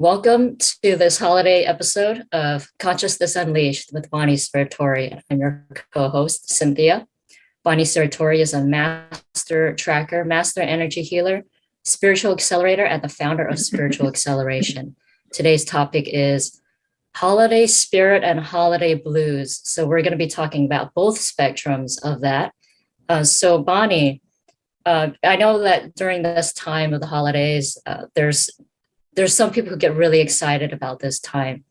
Welcome to this holiday episode of Consciousness Unleashed with Bonnie Spiratori. I'm your co-host, Cynthia. Bonnie Spiratori is a master tracker, master energy healer, spiritual accelerator, and the founder of Spiritual Acceleration. Today's topic is holiday spirit and holiday blues. So we're going to be talking about both spectrums of that. Uh, so Bonnie, uh, I know that during this time of the holidays, uh, there's there's some people who get really excited about this time.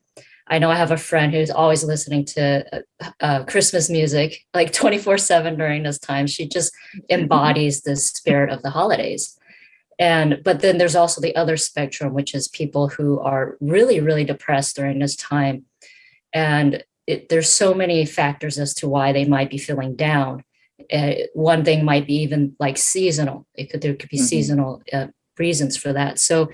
I know I have a friend who's always listening to uh, uh Christmas music like 24 seven during this time. She just embodies the spirit of the holidays. And, but then there's also the other spectrum, which is people who are really, really depressed during this time. And it, there's so many factors as to why they might be feeling down. Uh, one thing might be even like seasonal. It could, there could be mm -hmm. seasonal uh, reasons for that. So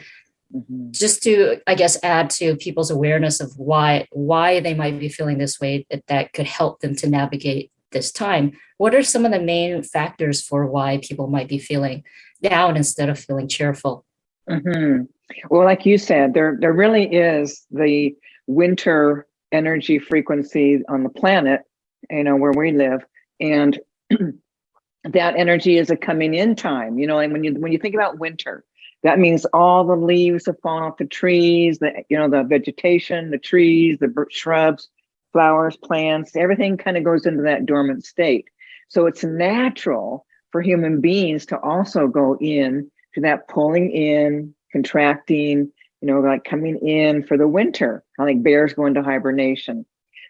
mm -hmm. just to, I guess, add to people's awareness of why, why they might be feeling this way, that, that could help them to navigate this time. What are some of the main factors for why people might be feeling down instead of feeling cheerful? Mm -hmm. Well, like you said, there, there really is the winter energy frequency on the planet, you know, where we live. And that energy is a coming in time, you know, and when you when you think about winter, that means all the leaves have fallen off the trees, the you know, the vegetation, the trees, the shrubs, flowers, plants, everything kind of goes into that dormant state. So it's natural for human beings to also go in to that pulling in, contracting, you know, like coming in for the winter, like bears go into hibernation.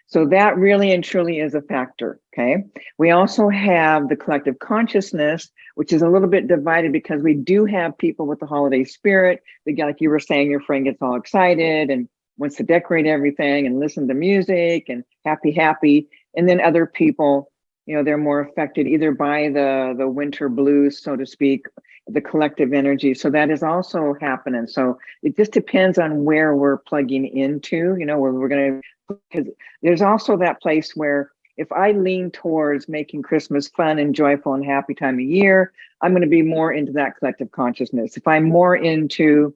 So that really and truly is a factor, okay? We also have the collective consciousness, which is a little bit divided because we do have people with the holiday spirit. Like you were saying, your friend gets all excited and wants to decorate everything and listen to music and happy, happy. And then other people, you know, they're more affected either by the, the winter blues, so to speak, the collective energy. So that is also happening. So it just depends on where we're plugging into, you know, where we're going to, because there's also that place where if I lean towards making Christmas fun and joyful and happy time of year, I'm going to be more into that collective consciousness. If I'm more into,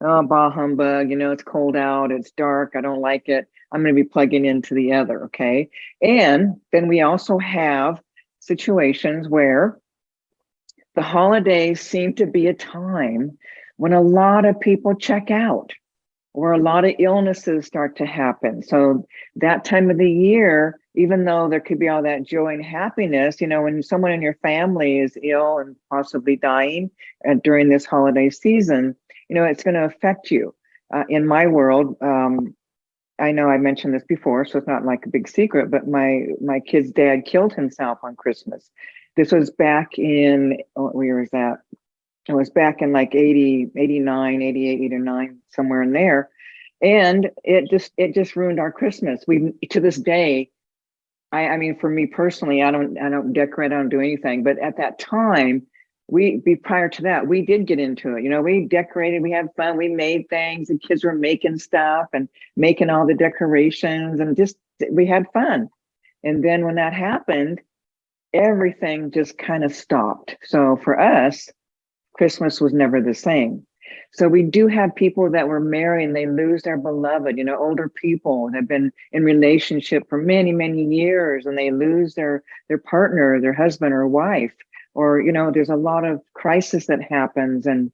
oh, bah humbug, you know, it's cold out, it's dark, I don't like it, I'm going to be plugging into the other. Okay. And then we also have situations where the holidays seem to be a time when a lot of people check out or a lot of illnesses start to happen. So that time of the year, even though there could be all that joy and happiness, you know, when someone in your family is ill and possibly dying uh, during this holiday season, you know, it's going to affect you. Uh, in my world, um, I know I mentioned this before, so it's not like a big secret, but my my kid's dad killed himself on Christmas. This was back in, what year was that? It was back in like 80, 89, 88, 89, somewhere in there. And it just, it just ruined our Christmas. We, to this day, I, I mean, for me personally, I don't, I don't decorate, I don't do anything, but at that time, we be prior to that we did get into it you know we decorated we had fun we made things the kids were making stuff and making all the decorations and just we had fun and then when that happened everything just kind of stopped. So for us, Christmas was never the same. So we do have people that were married and they lose their beloved, you know, older people that have been in relationship for many, many years and they lose their, their partner, their husband or wife, or, you know, there's a lot of crisis that happens. And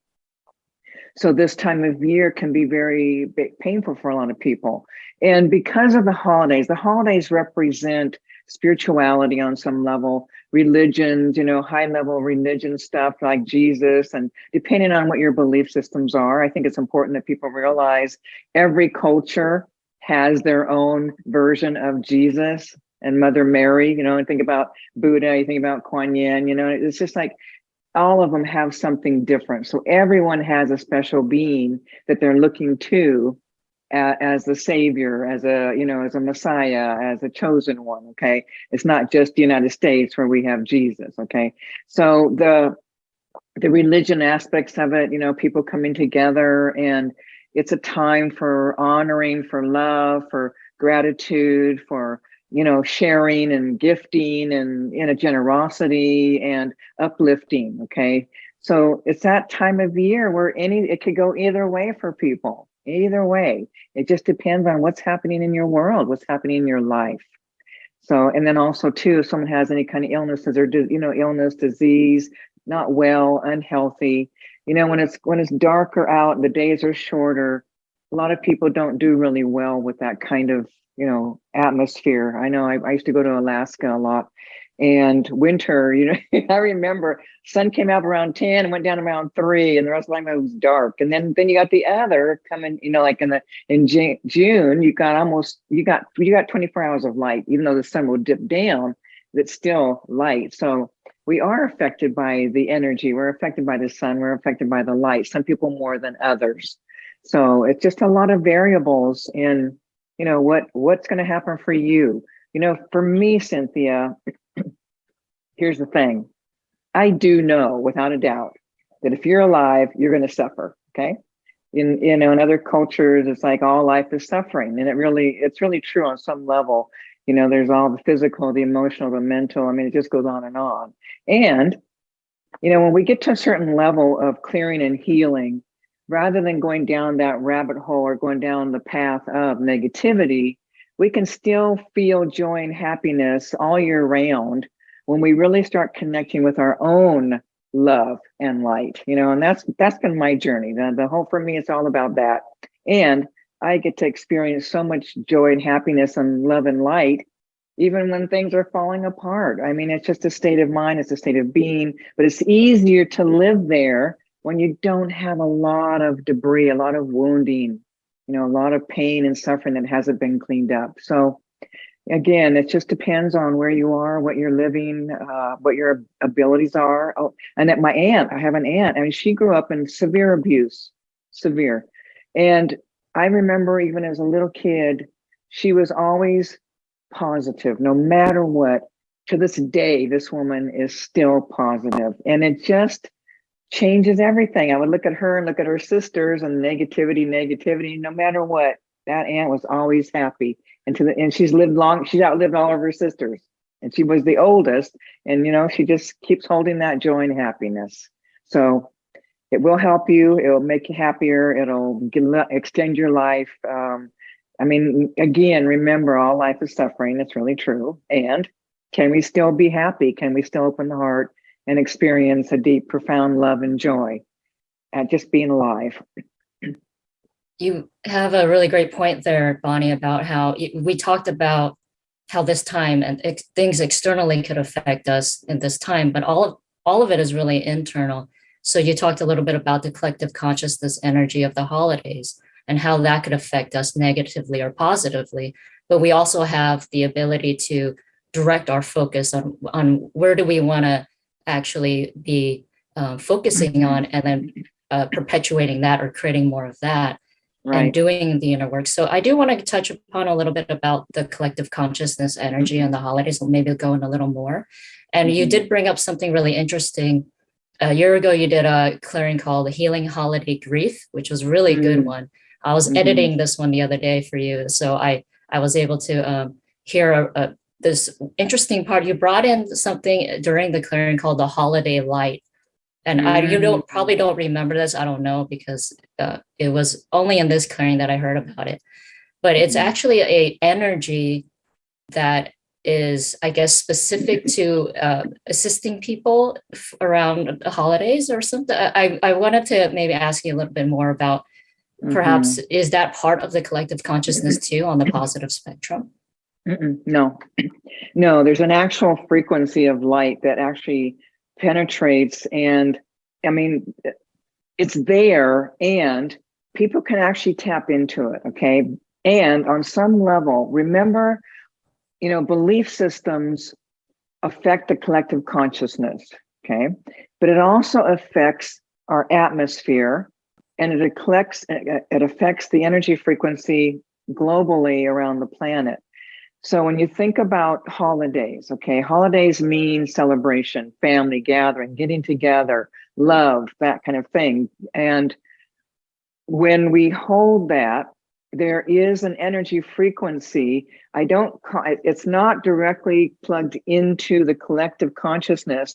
so this time of year can be very painful for a lot of people. And because of the holidays, the holidays represent spirituality on some level, religions, you know, high level religion stuff like Jesus, and depending on what your belief systems are, I think it's important that people realize every culture has their own version of Jesus and Mother Mary, you know, and think about Buddha, you think about Kuan Yin, you know, it's just like all of them have something different. So everyone has a special being that they're looking to as the savior, as a, you know, as a messiah, as a chosen one, okay? It's not just the United States where we have Jesus, okay? So the, the religion aspects of it, you know, people coming together and it's a time for honoring, for love, for gratitude, for, you know, sharing and gifting and in a generosity and uplifting, okay? So it's that time of year where any, it could go either way for people either way. It just depends on what's happening in your world, what's happening in your life. So, and then also too, if someone has any kind of illnesses or, you know, illness, disease, not well, unhealthy, you know, when it's, when it's darker out, the days are shorter, a lot of people don't do really well with that kind of, you know, atmosphere. I know I, I used to go to Alaska a lot and winter, you know, I remember sun came up around 10 and went down around three and the rest of the time it was dark. And then, then you got the other coming, you know, like in the, in June, you got almost, you got, you got 24 hours of light, even though the sun will dip down, it's still light. So we are affected by the energy. We're affected by the sun. We're affected by the light, some people more than others. So it's just a lot of variables in, you know, what, what's going to happen for you. You know, for me, Cynthia, here's the thing. I do know without a doubt that if you're alive, you're going to suffer. Okay. In, you know, in other cultures, it's like all life is suffering. And it really, it's really true on some level. You know, there's all the physical, the emotional, the mental. I mean, it just goes on and on. And, you know, when we get to a certain level of clearing and healing, rather than going down that rabbit hole or going down the path of negativity, we can still feel joy and happiness all year round when we really start connecting with our own love and light, you know, and that's that's been my journey. The, the whole for me, it's all about that. And I get to experience so much joy and happiness and love and light, even when things are falling apart. I mean, it's just a state of mind, it's a state of being, but it's easier to live there when you don't have a lot of debris, a lot of wounding, you know, a lot of pain and suffering that hasn't been cleaned up. So again, it just depends on where you are, what you're living, uh, what your abilities are. Oh, and at my aunt, I have an aunt, I mean, she grew up in severe abuse, severe. And I remember even as a little kid, she was always positive, no matter what. To this day, this woman is still positive. And it just changes everything. I would look at her and look at her sisters and negativity, negativity, no matter what. That aunt was always happy and to the and she's lived long she's outlived all of her sisters. And she was the oldest and you know she just keeps holding that joy and happiness. So it will help you. It will make you happier. It'll get, extend your life. Um, i mean again remember all life is suffering. It's really true. And can we still be happy? Can we still open the heart and experience a deep profound love and joy at just being alive you have a really great point there, Bonnie, about how we talked about how this time and ex things externally could affect us in this time, but all of all of it is really internal. So you talked a little bit about the collective consciousness energy of the holidays and how that could affect us negatively or positively. But we also have the ability to direct our focus on, on where do we want to actually be uh, focusing on and then uh, perpetuating that or creating more of that right. and doing the inner work. So I do want to touch upon a little bit about the collective consciousness energy mm -hmm. and the holidays, and maybe go in a little more. And mm -hmm. you mm-hmm. did bring up something really interesting. A year ago, you did a clearing called the Healing Holiday Grief, which was really mm -hmm. good one. I was mm-hmm. editing this one the other day for you, so I I was able to um, hear a, a, this interesting part. You brought in something during the clearing called the Holiday Light, and I, you don't mm. probably don't remember this. I don't know because uh, it was only in this clearing that I heard about it. But it's mm-hmm. actually a energy that is, I guess, specific to uh, assisting people around the holidays or something. I, I wanted to maybe ask you a little bit more about perhaps mm -hmm. is that part of the collective consciousness too on the positive spectrum? Mm -mm, no, no, there's an actual frequency of light that actually penetrates and I mean, it's there and people can actually tap into it. Okay. And on some level, remember, you know, belief systems affect the collective consciousness. Okay. But it also affects our atmosphere and it affects, it affects the energy frequency globally around the planet. So when you think about holidays, okay, holidays mean celebration, family gathering, getting together, love, that kind of thing. And when we hold that, there is an energy frequency. I don't, it's not directly plugged into the collective consciousness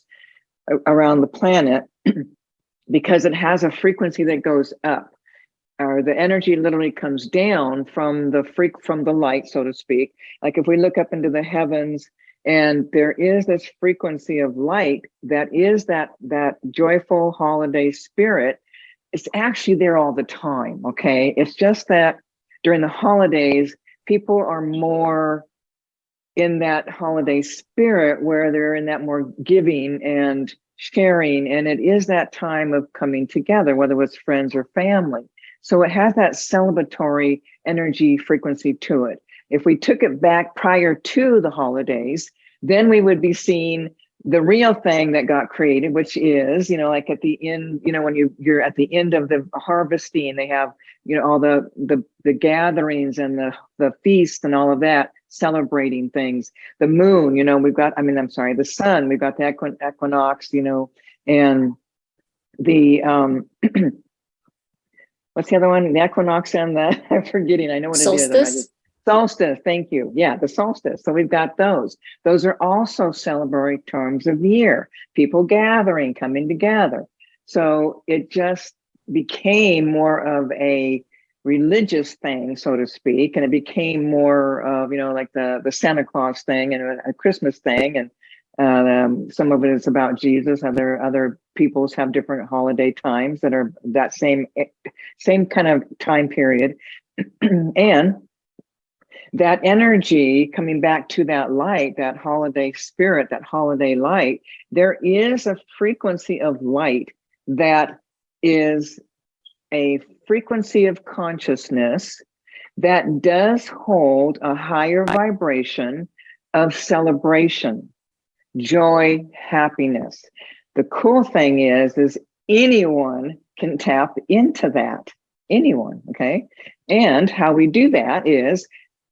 around the planet because it has a frequency that goes up. Or the energy literally comes down from the freak from the light, so to speak. Like if we look up into the heavens and there is this frequency of light that is that that joyful holiday spirit it's actually there all the time okay? It's just that during the holidays people are more in that holiday spirit where they're in that more giving and sharing. And it is that time of coming together whether it's friends or family so it has that celebratory energy frequency to it if we took it back prior to the holidays, then we would be seeing the real thing that got created, which is, you know, like at the end, you know, when you you're at the end of the harvesting, they have, you know, all the the the gatherings and the the feast and all of that, celebrating things. The moon, you know, we've got, I mean, I'm sorry, the sun, we've got the equinox, you know, and the um what's the other one? The equinox and the I'm forgetting. I know what Solstice? it is. Solstice, thank you. Yeah, the solstice. So we've got those. Those are also celebratory terms of year, people gathering, coming together. So it just became more of a religious thing, so to speak, and it became more of, you know, like the, the Santa Claus thing and a, Christmas thing. And um, some of it is about Jesus. Other other peoples have different holiday times that are that same same kind of time period. and that energy coming back to that light, that holiday spirit, that holiday light, there is a frequency of light that is a frequency of consciousness that does hold a higher vibration of celebration, joy, happiness. The cool thing is, is anyone can tap into that, anyone, okay? And how we do that is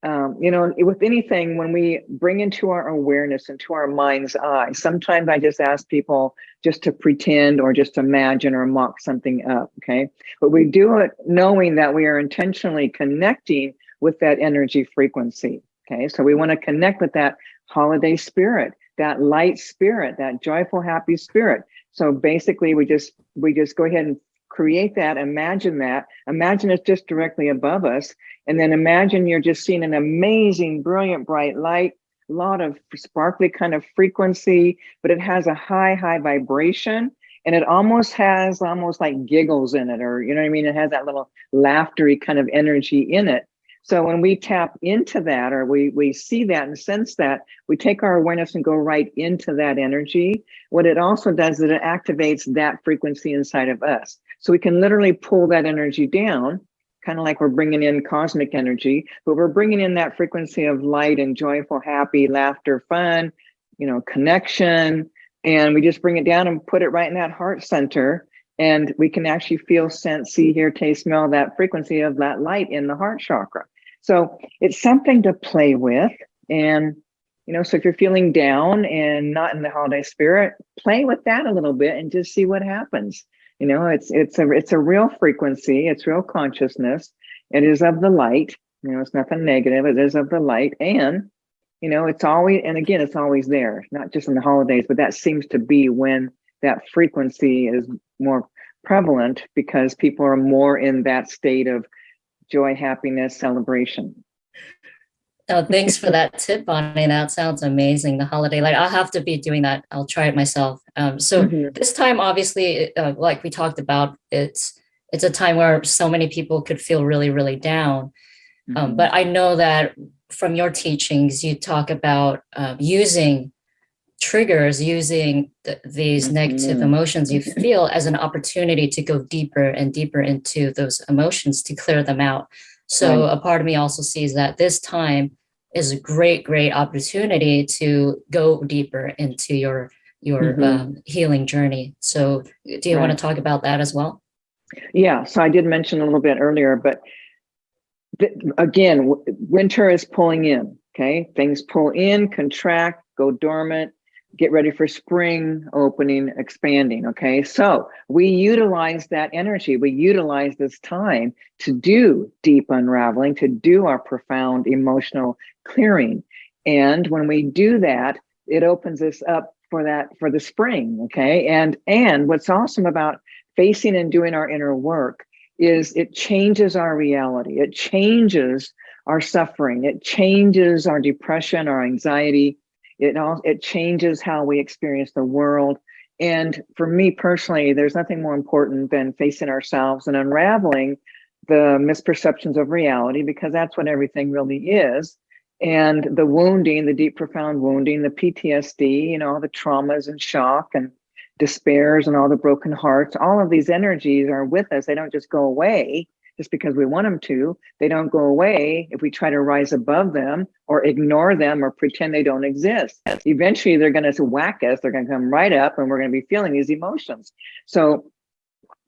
um, you know, with anything, when we bring into our awareness, into our mind's eye, sometimes I just ask people just to pretend or just imagine or mock something up, okay? But we do it knowing that we are intentionally connecting with that energy frequency, okay? So we wanna connect with that holiday spirit, that light spirit, that joyful, happy spirit. So basically we just, we just go ahead and create that, imagine that, imagine it's just directly above us. And then imagine you're just seeing an amazing, brilliant, bright light, a lot of sparkly kind of frequency, but it has a high, high vibration. And it almost has almost like giggles in it, or you know what I mean? It has that little laughtery kind of energy in it. So when we tap into that or we, we see that and sense that, we take our awareness and go right into that energy. What it also does is it activates that frequency inside of us. So we can literally pull that energy down, kind of like we're bringing in cosmic energy, but we're bringing in that frequency of light and joyful, happy, laughter, fun, you know, connection. And we just bring it down and put it right in that heart center. And we can actually feel, sense, see, hear, taste, smell that frequency of that light in the heart chakra. So it's something to play with. And, you know, so if you're feeling down and not in the holiday spirit, play with that a little bit and just see what happens. You know, it's it's a it's a real frequency, it's real consciousness. It is of the light. You know, it's nothing negative. It is of the light. And, you know, it's always and again, it's always there, not just in the holidays, but that seems to be when that frequency is more prevalent because people are more in that state of joy, happiness, celebration. Oh, thanks for that tip, Bonnie. That sounds amazing. The holiday, like I'll have to be doing that. I'll try it myself. Um, so mm -hmm. this time, obviously, uh, like we talked about, it's it's a time where so many people could feel really, really down. Mm -hmm. um, but I know that from your teachings, you talk about uh, using triggers, using th these mm negative emotions you feel as an opportunity to go deeper and deeper into those emotions to clear them out. So right. a part of me also sees that this time is a great, great opportunity to go deeper into your your mm -hmm. um, healing journey. So do you right. want to talk about that as well? Yeah, so I did mention a little bit earlier, but again, winter is pulling in, okay? Things pull in, contract, go dormant, get ready for spring opening, expanding. Okay, so we utilize that energy, we utilize this time to do deep unraveling, to do our profound emotional clearing. And when we do that, it opens us up for that for the spring. Okay, and and what's awesome about facing and doing our inner work is it changes our reality. It changes our suffering. It changes our depression, our anxiety. It all it changes how we experience the world. And for me personally, there's nothing more important than facing ourselves and unraveling the misperceptions of reality because that's what everything really is. And the wounding, the deep, profound wounding, the PTSD, you know, the traumas and shock and despairs and all the broken hearts, all of these energies are with us. They don't just go away just because we want them to. They don't go away if we try to rise above them or ignore them or pretend they don't exist. Eventually, they're going to whack us. They're going to come right up and we're going to be feeling these emotions. So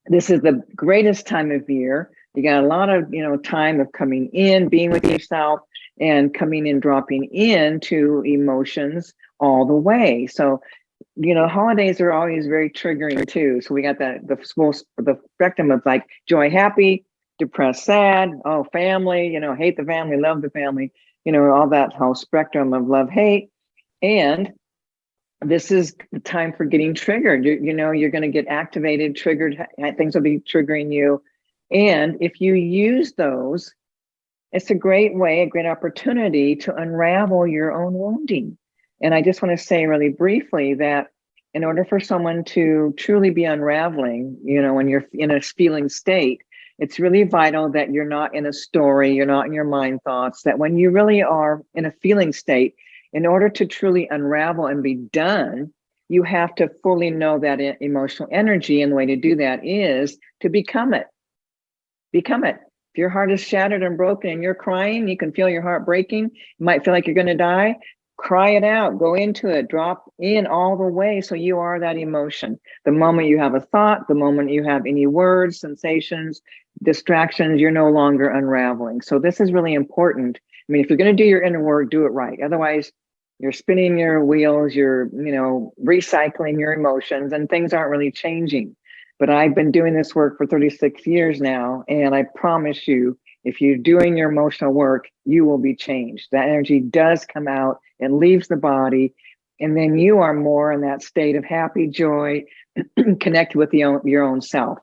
this is the greatest time of year. You got a lot of, you know, time of coming in, being with yourself and coming in, dropping into emotions all the way. So you know, holidays are always very triggering too. So we got that the small the spectrum of like joy, happy, depressed, sad, oh, family, you know, hate the family, love the family, you know, all that whole spectrum of love, hate. And this is the time for getting triggered. You, you know, you're going to get activated, triggered, things will be triggering you. And if you use those, it's a great way, a great opportunity to unravel your own wounding. And I just want to say really briefly that in order for someone to truly be unraveling, you know, when you're in a feeling state, it's really vital that you're not in a story, you're not in your mind thoughts, that when you really are in a feeling state, in order to truly unravel and be done, you have to fully know that emotional energy. And the way to do that is to become it. Become it. If your heart is shattered and broken and you're crying, you can feel your heart breaking. You might feel like you're going to die cry it out, go into it, drop in all the way. So you are that emotion. The moment you have a thought, the moment you have any words, sensations, distractions, you're no longer unraveling. So this is really important. I mean, if you're going to do your inner work, do it right. Otherwise, you're spinning your wheels, you're, you know, recycling your emotions and things aren't really changing. But I've been doing this work for 36 years now, and I promise you, if you're doing your emotional work, you will be changed. That energy does come out and leaves the body. And then you are more in that state of happy joy, connect with own, your own self,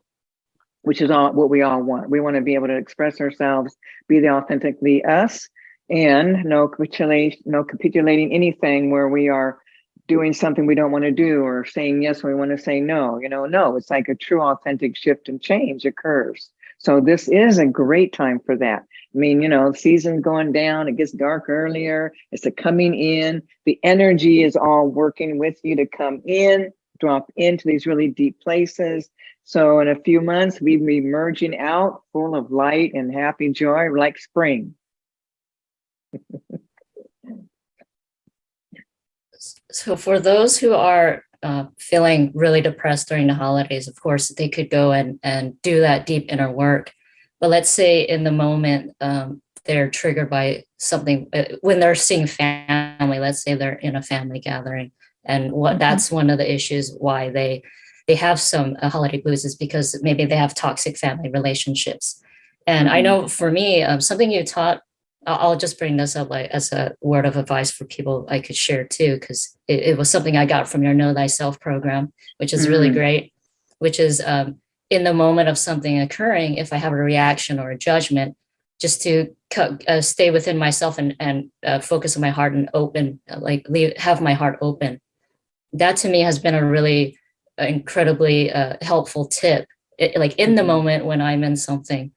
which is all what we all want. We want to be able to express ourselves, be the authentically us, and no capitulation, no capitulating anything where we are doing something we don't want to do or saying yes when we want to say no. You know, no, it's like a true authentic shift and change occurs. So this is a great time for that. I mean, you know, season's going down, it gets dark earlier, it's a coming in, the energy is all working with you to come in, drop into these really deep places. So in a few months, we'll be merging out full of light and happy joy like spring. so for those who are uh, feeling really depressed during the holidays, of course, they could go and, and do that deep inner work. But let's say in the moment, um, they're triggered by something uh, when they're seeing family, let's say they're in a family gathering. And what mm -hmm. that's one of the issues why they they have some uh, holiday blues is because maybe they have toxic family relationships. And mm -hmm. I mm-hmm. know for me, um, something you taught I'll just bring this up like as a word of advice for people I could share too, because it, it, was something I got from your Know Thyself program, which is mm -hmm. really great, which is um, in the moment of something occurring, if I have a reaction or a judgment, just to uh, stay within myself and, and uh, focus on my heart and open, like leave, have my heart open. That to me has been a really uh, incredibly uh, helpful tip. It, like in the mm-hmm. moment when I'm in something,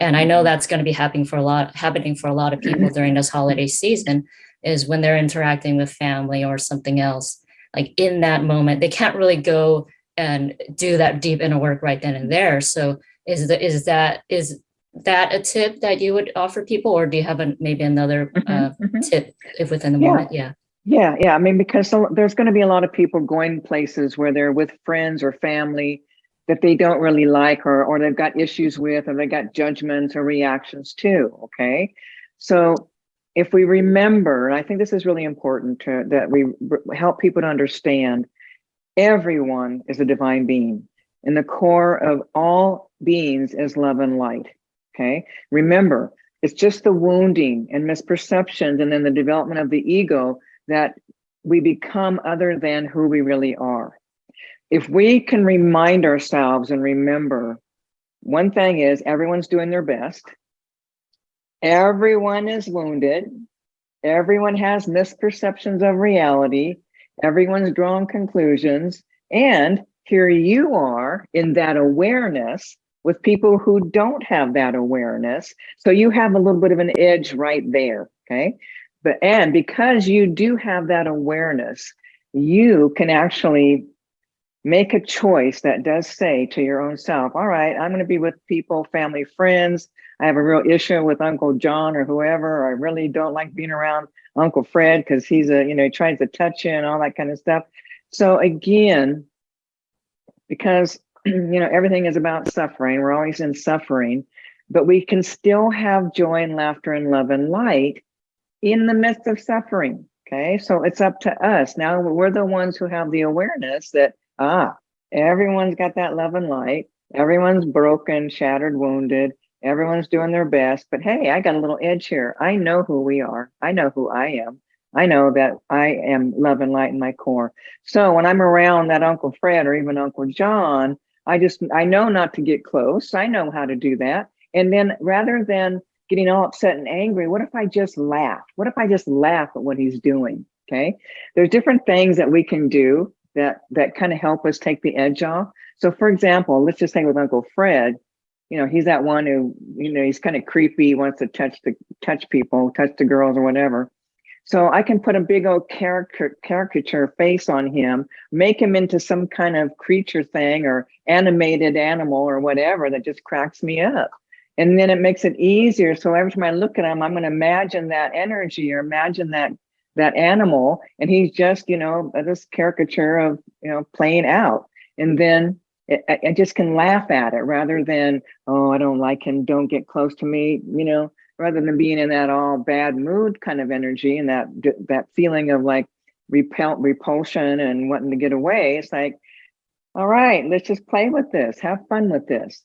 and I know mm-hmm. that's going to be happening for a lot, happening for a lot of people mm-hmm. during this holiday season, is when they're interacting with family or something else. Like in that moment, they can't really go and do that deep inner work right then and there. So is that is that is that a tip that you would offer people, or do you have a, maybe another mm -hmm, uh, mm -hmm. tip if within the yeah. moment? Yeah. Yeah, yeah. I mean, because there's going to be a lot of people going places where they're with friends or family that they don't really like or, or they've got issues with or they got judgments or reactions too, okay? So if we remember, and I think this is really important to, that we help people to understand, everyone is a divine being. And the core of all beings is love and light, okay? Remember, it's just the wounding and misperceptions and then the development of the ego that we become other than who we really are if we can remind ourselves and remember one thing is everyone's doing their best. Everyone is wounded. Everyone has misperceptions of reality. Everyone's drawn conclusions. And here you are in that awareness with people who don't have that awareness. So you have a little bit of an edge right there, okay? But and because you do have that awareness, you can actually make a choice that does say to your own self, all right, I'm going to be with people, family, friends. I have a real issue with Uncle John or whoever. I really don't like being around Uncle Fred because he's a, you know, he tries to touch you and all that kind of stuff. So again, because, you know, everything is about suffering, we're always in suffering, but we can still have joy and laughter and love and light in the midst of suffering. Okay, so it's up to us. Now we're the ones who have the awareness that ah, everyone's got that love and light. Everyone's broken, shattered, wounded. Everyone's doing their best. But hey, I got a little edge here. I know who we are. I know who I am. I know that I am love and light in my core. So when I'm around that Uncle Fred or even Uncle John, I just, I know not to get close. I know how to do that. And then rather than getting all upset and angry, what if I just laugh? What if I just laugh at what he's doing? Okay. There's different things that we can do that that kind of help us take the edge off. So for example, let's just say with Uncle Fred, you know, he's that one who, you know, he's kind of creepy, wants to touch the touch people, touch the girls or whatever. So I can put a big old caricature, face on him, make him into some kind of creature thing or animated animal or whatever that just cracks me up. And then it makes it easier. So every time I look at him, I'm going to imagine that energy or imagine that that animal and he's just you know this caricature of you know playing out and then it, I just can laugh at it rather than oh I don't like him. Don't get close to me you know rather than being in that all bad mood kind of energy and that that feeling of like repel repulsion and wanting to get away. It's like all right let's just play with this. Have fun with this.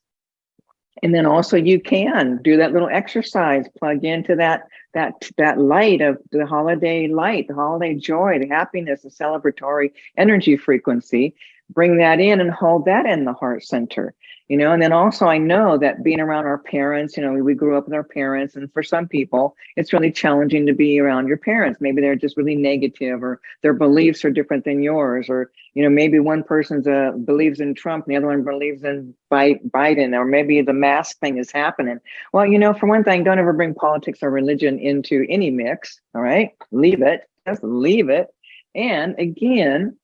And then also you can do that little exercise, plug into that that that light of the holiday light, the holiday joy, the happiness, the celebratory energy frequency, bring that in and hold that in the heart center you know? And then also i know that being around our parents you know we, we grew up with our parents and for some people it's really challenging to be around your parents. Maybe they're just really negative or their beliefs are different than yours or you know maybe one person's uh, believes in trump and the other one believes in biden or maybe the mask thing is happening. Well you know for one thing don't ever bring politics or religion into any mix all right? Leave it. Just leave it. And again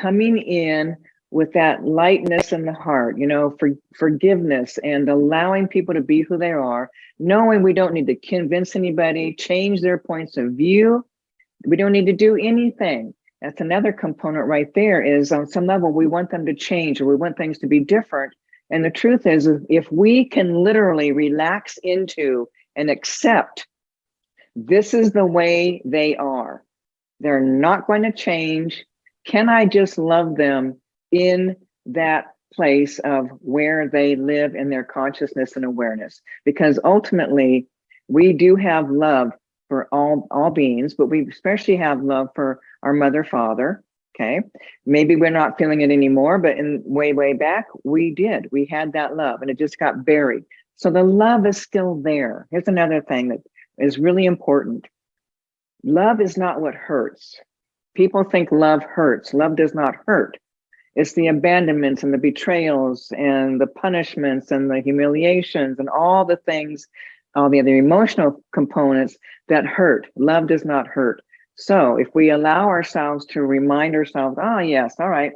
coming in with that lightness in the heart, you know, for forgiveness and allowing people to be who they are, knowing we don't need to convince anybody, change their points of view. We don't need to do anything. That's another component right there is on some level, we want them to change or we want things to be different. And the truth is, if we can literally relax into and accept this is the way they are, they're not going to change. Can I just love them in that place of where they live in their consciousness and awareness. Because ultimately, we do have love for all, all beings, but we especially have love for our mother, father, okay? Maybe we're not feeling it anymore, but in way, way back, we did. We had that love and it just got buried. So the love is still there. Here's another thing that is really important. Love is not what hurts. People think love hurts. Love does not hurt. It's the abandonments and the betrayals and the punishments and the humiliations and all the things, all the other emotional components that hurt. Love does not hurt. So if we allow ourselves to remind ourselves, oh yes, all right,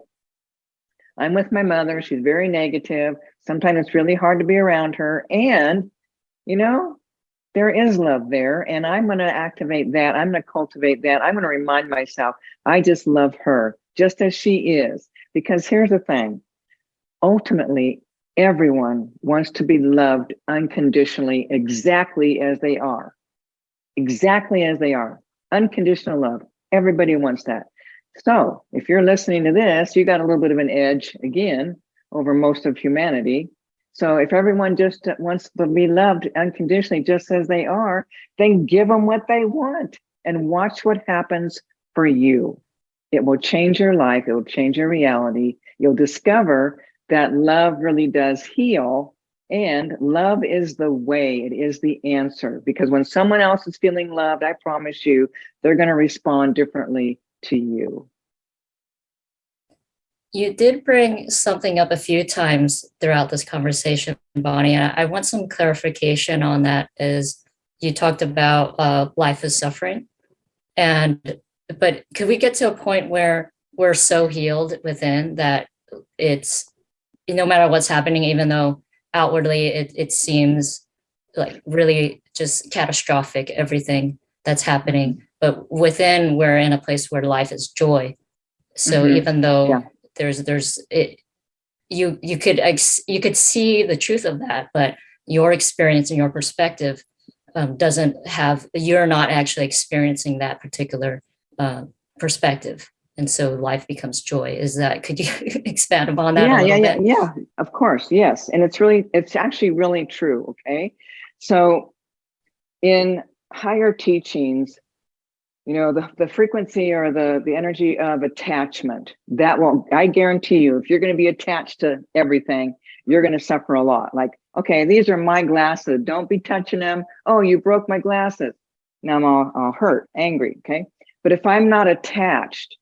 I'm with my mother. She's very negative. Sometimes it's really hard to be around her. And, you know, there is love there. And I'm going to activate that. I'm going to cultivate that. I'm going to remind myself, I just love her just as she is. Because here's the thing ultimately, everyone wants to be loved unconditionally, exactly as they are. Exactly as they are. Unconditional love. Everybody wants that. So if you're listening to this, you got a little bit of an edge again over most of humanity. So if everyone just wants to be loved unconditionally, just as they are, then give them what they want and watch what happens for you. It will change your life. It will change your reality. You'll discover that love really does heal And love is the way, it is the answer. Because when someone else is feeling loved, I promise you, they're going to respond differently to you. You did bring something up a few times throughout this conversation, Bonnie. I want some clarification on that is you talked about uh, life is suffering. And, but could we get to a point where we're so healed within that it's, no matter what's happening, even though outwardly it, it seems like really just catastrophic, everything that's happening, but within we're in a place where life is joy. So Mhm. even though Yeah. There's, there's, it, you, you could, ex- you could see the truth of that, but your experience and your perspective um, doesn't have, you're not actually experiencing that particular uh, perspective. And so life becomes joy. Is that, could you expand upon that yeah, yeah, little yeah, bit? yeah. Of course, yes. And it's really, it's actually really true. Okay. So in higher teachings, you know, the, the frequency or the, the energy of attachment, that will, I guarantee you, if you're going to be attached to everything, you're going to suffer a lot. Like, okay, these are my glasses. Don't be touching them. Oh, you broke my glasses. Now I'm all, all hurt, angry. Okay. But if I'm not attached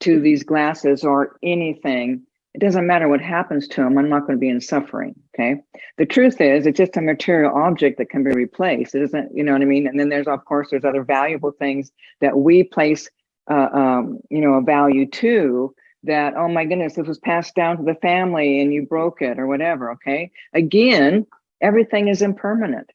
to these glasses or anything, it doesn't matter what happens to them. I'm not going to be in suffering. Okay. The truth is, it's just a material object that can be replaced. It isn't, you know what I mean? And then there's, of course, there's other valuable things that we place, uh, um, you know, a value to that, oh my goodness, this was passed down to the family and you broke it or whatever. Okay. Again, everything is impermanent.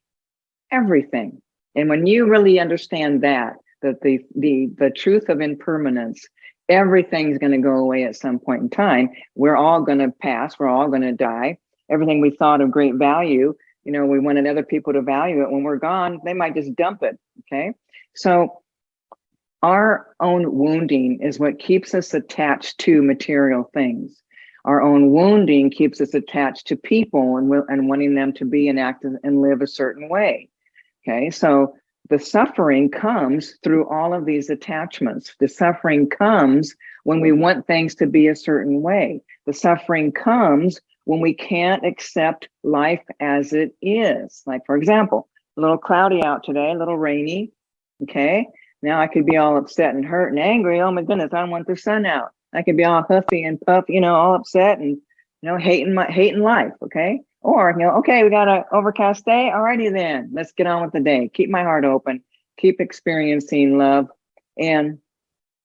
Everything. And when you really understand that, that the the the truth of impermanence everything's going to go away at some point in time. We're all going to pass we're all going to die. Everything we thought of great value you know we wanted other people to value it. When we're gone they might just dump it okay? So our own wounding is what keeps us attached to material things. Our own wounding keeps us attached to people and, and wanting them to be and act and live a certain way okay? So the suffering comes through all of these attachments. The suffering comes when we want things to be a certain way. The suffering comes when we can't accept life as it is. Like, for example, a little cloudy out today, a little rainy. Okay. Now I could be all upset and hurt and angry. Oh my goodness, I want the sun out. I could be all huffy and puff, you know, all upset and, you know, hating my hating life. Okay. Or, you know, okay, we got an overcast day. Alrighty then, let's get on with the day. Keep my heart open, keep experiencing love. And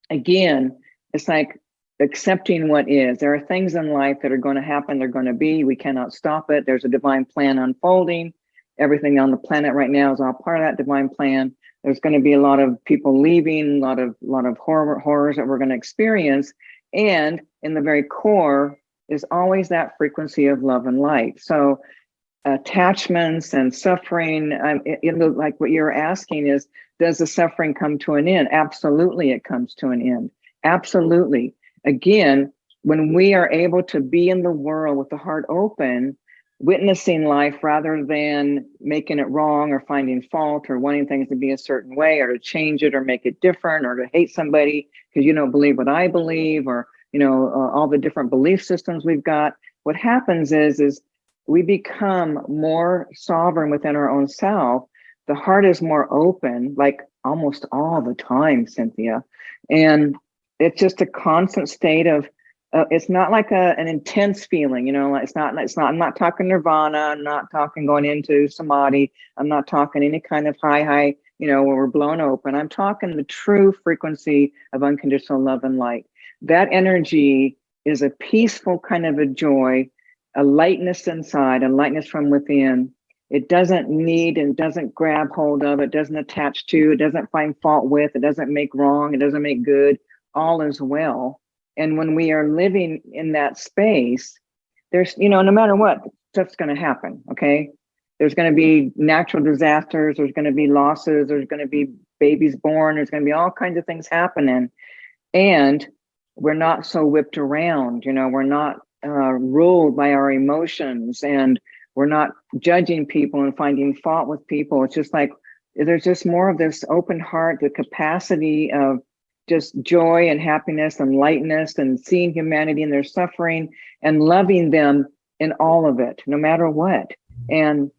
again, it's like accepting what is. There are things in life that are going to happen, they're going to be. We cannot stop it. There's a divine plan unfolding. Everything on the planet right now is all part of that divine plan. There's going to be a lot of people leaving, a lot of a lot of horror horrors that we're going to experience. And in the very core, is always that frequency of love and light. So attachments and suffering, um, it, it, like what you're asking is, does the suffering come to an end? Absolutely, it comes to an end. Absolutely. Again, when we are able to be in the world with the heart open, witnessing life rather than making it wrong or finding fault or wanting things to be a certain way or to change it or make it different or to hate somebody because you don't believe what I believe or you know uh, all the different belief systems we've got. What happens is is we become more sovereign within our own self. The heart is more open like almost all the time cynthia. And it's just a constant state of uh, it's not like a, an intense feeling you know it's not it's not i'm not talking nirvana i'm not talking going into samadhi i'm not talking any kind of high high you know where we're blown open. I'm talking the true frequency of unconditional love and light that energy is a peaceful kind of a joy, a lightness inside, a lightness from within. It doesn't need and doesn't grab hold of, it doesn't attach to, it doesn't find fault with, it doesn't make wrong, it doesn't make good. All is well. And when we are living in that space, there's, you know, no matter what, stuff's going to happen. Okay. There's going to be natural disasters, there's going to be losses, there's going to be babies born, there's going to be all kinds of things happening. And we're not so whipped around, you know, we're not uh, ruled by our emotions and we're not judging people and finding fault with people. It's just like there's just more of this open heart, the capacity of just joy and happiness and lightness and seeing humanity in their suffering and loving them in all of it, no matter what. And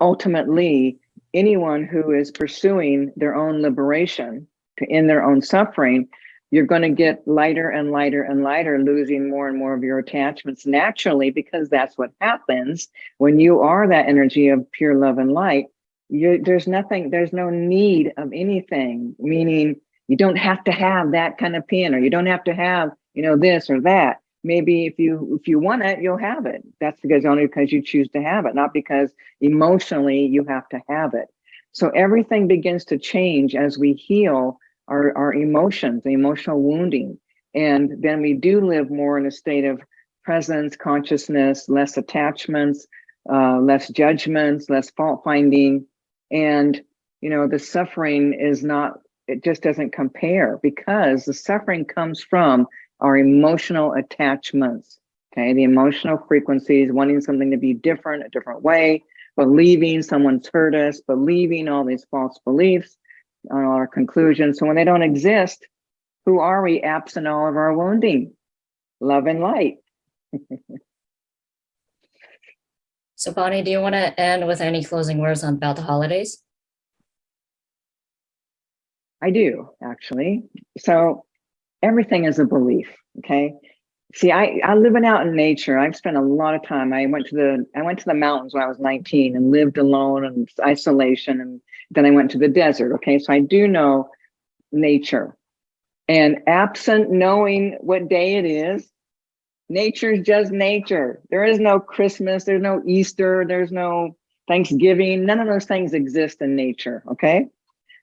ultimately, anyone who is pursuing their own liberation to end their own suffering, you're going to get lighter and lighter and lighter, losing more and more of your attachments naturally, because that's what happens when you are that energy of pure love and light. You, there's nothing, there's no need of anything, meaning you don't have to have that kind of pin or you don't have to have, you know, this or that. Maybe if you if you want it, you'll have it. That's because only because you choose to have it, not because emotionally you have to have it. So everything begins to change as we heal our, our emotions, the emotional wounding. And then we do live more in a state of presence, consciousness, less attachments, uh, less judgments, less fault finding. And, you know, the suffering is not, it just doesn't compare because the suffering comes from our emotional attachments. Okay, the emotional frequencies, wanting something to be different, a different way, believing someone's hurt us, believing all these false beliefs, on our conclusions. So when they don't exist, who are we absent all of our wounding? Love and light. so Bonnie, do you want to end with any closing words on about the holidays? I do, actually. So everything is a belief, okay? See, I, I living out in nature. I've spent a lot of time. I went to the I went to the mountains when I was 19 and lived alone and isolation. And then I went to the desert. Okay, so I do know nature. And absent knowing what day it is, nature's just nature. There is no Christmas, there's no Easter, there's no Thanksgiving. None of those things exist in nature. Okay.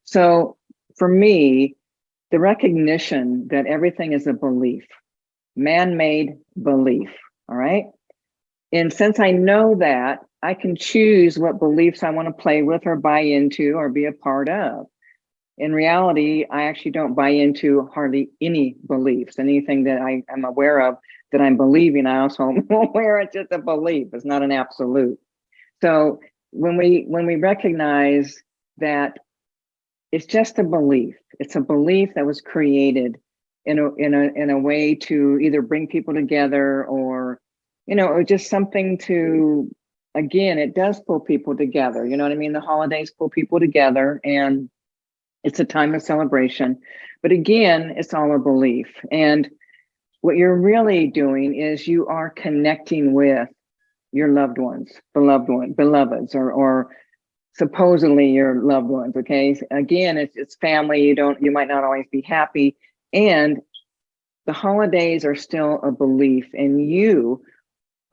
So for me, the recognition that everything is a belief man-made belief, all right? And since I know that, I can choose what beliefs I want to play with or buy into or be a part of. In reality, I actually don't buy into hardly any beliefs. Anything that I am aware of that I'm believing, I also am aware it's just a belief. It's not an absolute. So when we when we recognize that it's just a belief, it's a belief that was created in a in a in a way to either bring people together or you know or just something to again it does pull people together you know what i mean? The holidays pull people together and it's a time of celebration. But again it's all a belief. And what you're really doing is you are connecting with your loved ones beloved one beloveds or or supposedly your loved ones okay? Again it's, it's family. You don't you might not always be happy and the holidays are still a belief and you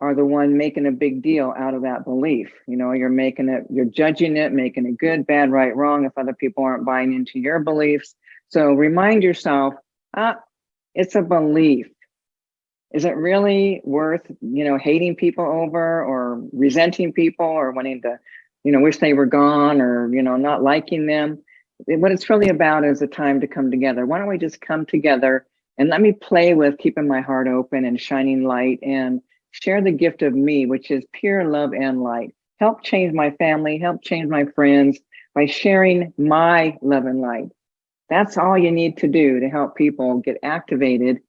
are the one making a big deal out of that belief. You know, you're making it, you're judging it, making it good, bad, right, wrong, if other people aren't buying into your beliefs. So remind yourself, ah, it's a belief. Is it really worth, you know, hating people over or resenting people or wanting to, you know, wish they were gone or, you know, not liking them? What it's really about is a time to come together. Why don't we just come together and let me play with keeping my heart open and shining light and share the gift of me, which is pure love and light. Help change my family, help change my friends by sharing my love and light. That's all you need to do to help people get activated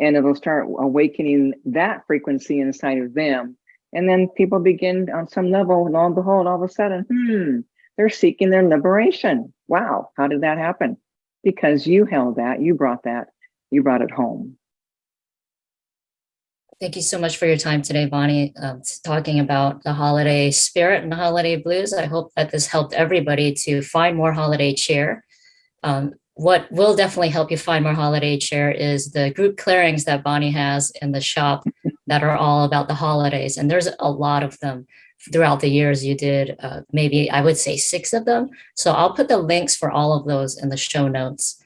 and it'll start awakening that frequency inside of them. And then people begin on some level, lo and behold, all of a sudden, hmm, they're seeking their liberation. Wow, how did that happen? Because you held that, you brought that, you brought it home. Thank you so much for your time today, Bonnie, um, talking about the holiday spirit and the holiday blues. I hope that this helped everybody to find more holiday cheer. Um, what will definitely help you find more holiday cheer is the group clearings that Bonnie has in the shop that are all about the holidays. And there's a lot of them throughout the years you did uh, maybe I would say six of them. So I'll put the links for all of those in the show notes.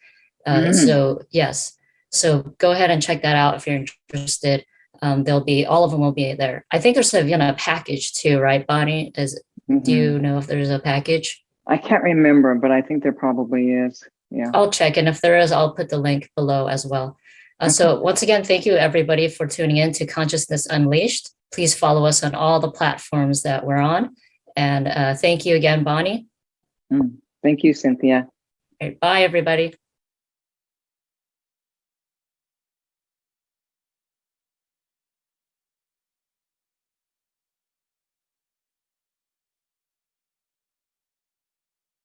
Uh, mm. So yes, so go ahead and check that out if you're interested. Um, there'll be all of them will be there. I think there's a you know package too, right, Bonnie? Is mm -hmm. do you mm-hmm. know if there's a package? I can't remember, but I think there probably is. Yeah, I'll check, and if there is, I'll put the link below as well. Uh, okay. So once again, thank you everybody for tuning in to Consciousness Unleashed. Please follow us on all the platforms that we're on. And uh, thank you again, Bonnie. Mm, thank you, Cynthia. Right, bye, everybody.